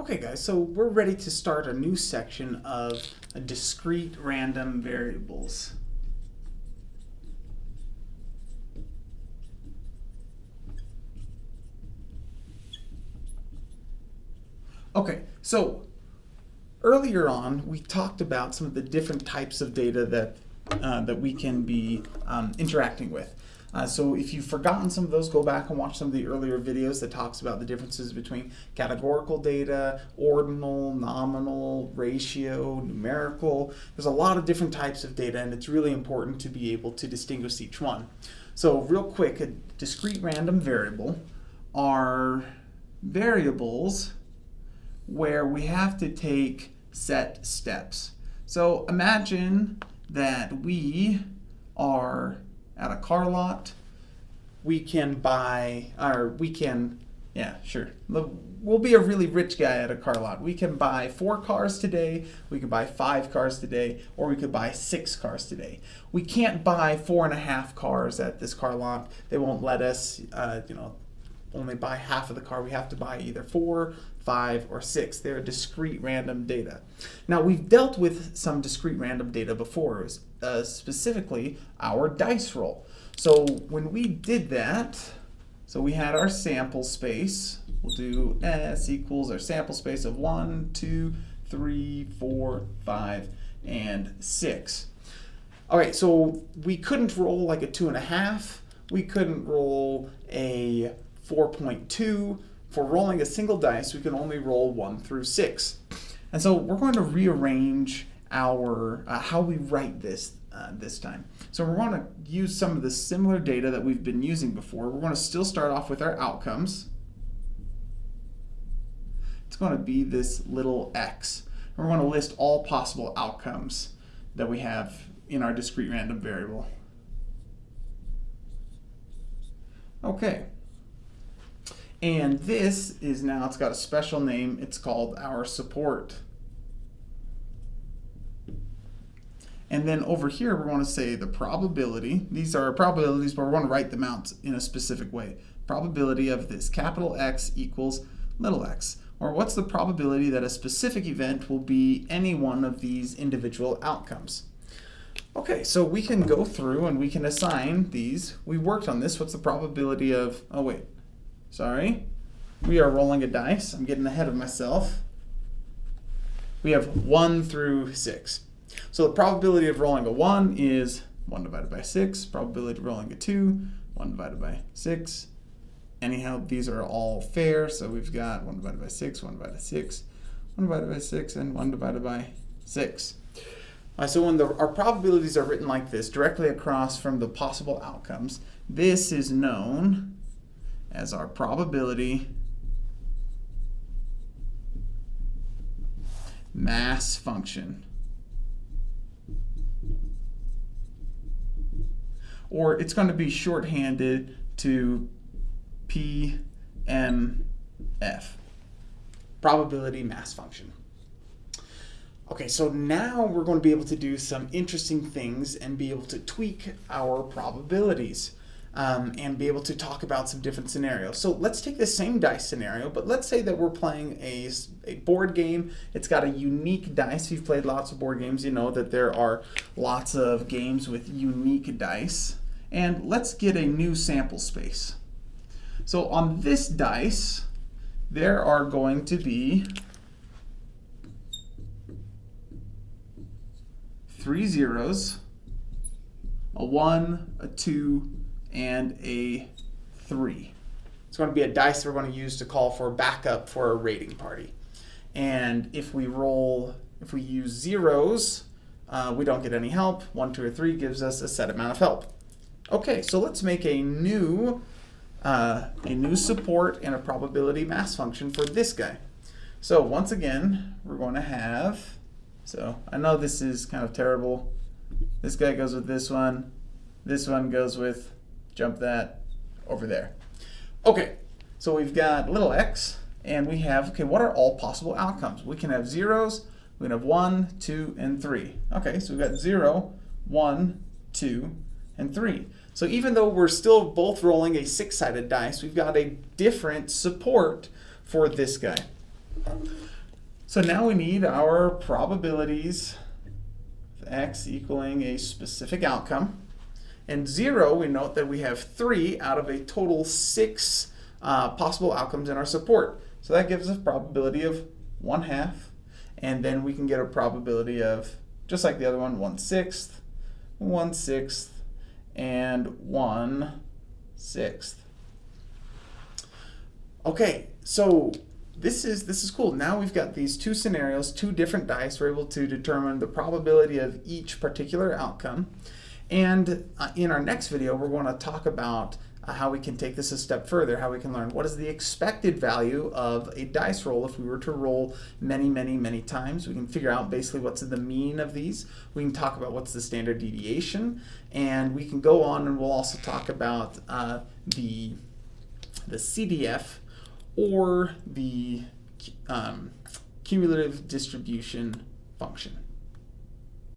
Okay guys, so we're ready to start a new section of discrete random variables. Okay, so earlier on we talked about some of the different types of data that, uh, that we can be um, interacting with. Uh, so if you've forgotten some of those, go back and watch some of the earlier videos that talks about the differences between categorical data, ordinal, nominal, ratio, numerical. There's a lot of different types of data and it's really important to be able to distinguish each one. So real quick, a discrete random variable are variables where we have to take set steps. So imagine that we are at a car lot. We can buy, or we can, yeah, sure. We'll be a really rich guy at a car lot. We can buy four cars today, we could buy five cars today, or we could buy six cars today. We can't buy four and a half cars at this car lot. They won't let us, uh, you know, only buy half of the car. We have to buy either four, five, or six. They're discrete random data. Now, we've dealt with some discrete random data before, uh, specifically our dice roll. So when we did that, so we had our sample space. We'll do S equals our sample space of one, two, three, four, five, and 6. All right, so we couldn't roll like a 2 and a half. We couldn't roll a 4.2. For rolling a single dice, we can only roll 1 through 6. And so we're going to rearrange our uh, how we write this uh, this time. So we're going to use some of the similar data that we've been using before. We're going to still start off with our outcomes. It's going to be this little x. And we're going to list all possible outcomes that we have in our discrete random variable. Okay. And this is now, it's got a special name. It's called our support. And then over here, we want to say the probability. These are probabilities, but we want to write them out in a specific way. Probability of this capital X equals little x. Or what's the probability that a specific event will be any one of these individual outcomes? Okay, so we can go through and we can assign these. We worked on this. What's the probability of, oh wait, sorry. We are rolling a dice. I'm getting ahead of myself. We have 1 through 6. So the probability of rolling a 1 is 1 divided by 6. Probability of rolling a 2, 1 divided by 6. Anyhow, these are all fair, so we've got 1 divided by 6, 1 divided by 6, 1 divided by 6, and 1 divided by 6. Uh, so when the, our probabilities are written like this, directly across from the possible outcomes, this is known as our probability mass function. Or it's going to be shorthanded to PMF, probability mass function. Okay, so now we're going to be able to do some interesting things and be able to tweak our probabilities um, and be able to talk about some different scenarios. So let's take the same dice scenario, but let's say that we're playing a, a board game. It's got a unique dice. If you've played lots of board games, you know that there are lots of games with unique dice. And let's get a new sample space. So on this dice, there are going to be three zeros, a one, a two, and a 3. It's going to be a dice we're going to use to call for backup for a raiding party. And if we roll, if we use zeros, uh, we don't get any help. 1, 2, or 3 gives us a set amount of help. Okay, so let's make a new, uh, a new support and a probability mass function for this guy. So once again, we're going to have, so I know this is kind of terrible. This guy goes with this one. This one goes with jump that over there. Okay, so we've got little x, and we have, okay, what are all possible outcomes? We can have zeros, we can have one, two, and three. Okay, so we've got zero, one, two, and three. So even though we're still both rolling a six-sided dice, we've got a different support for this guy. So now we need our probabilities of x equaling a specific outcome. And zero, we note that we have three out of a total six uh, possible outcomes in our support. So that gives us a probability of one half. And then we can get a probability of, just like the other one, one sixth, one sixth, and one sixth. Okay, so this is this is cool. Now we've got these two scenarios, two different dice. We're able to determine the probability of each particular outcome. And uh, in our next video, we're going to talk about uh, how we can take this a step further, how we can learn what is the expected value of a dice roll if we were to roll many, many, many times. We can figure out basically what's the mean of these. We can talk about what's the standard deviation, and we can go on and we'll also talk about uh, the, the CDF or the um, cumulative distribution function.